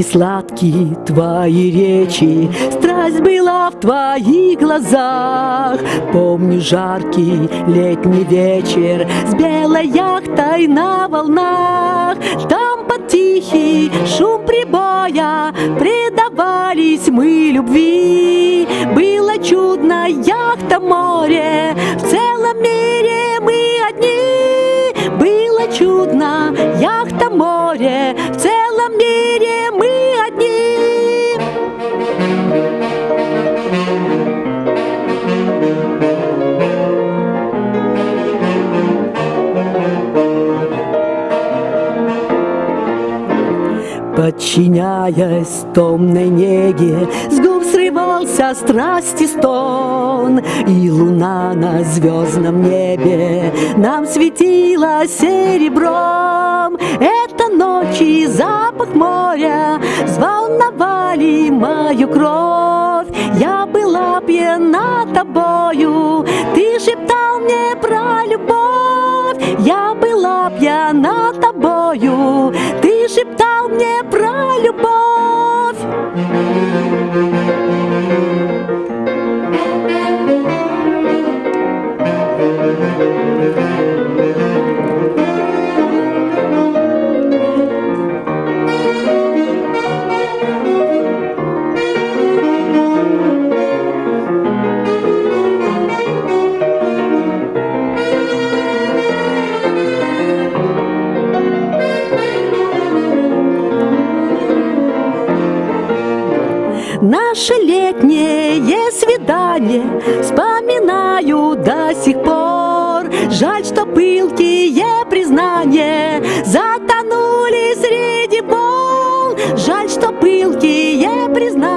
Звуки твои речи, страсть была в твоих глазах. Помню жаркий летний вечер с белой яхтой на волнах. Там под тихий шум прибоя предавались мы любви. Было чудно яхта море, Подчиняясь томной неге, с губ срывался страсти стон, И луна на звездном небе нам светила серебром. Это ночи запах моря взволновали мою кровь. Я была пьяна тобою, ты шептал мне про любовь. Я была пьяна Наше летнее свидание вспоминаю до сих пор. Жаль, что пылкие признания затонули среди бол. Жаль, что пылкие признания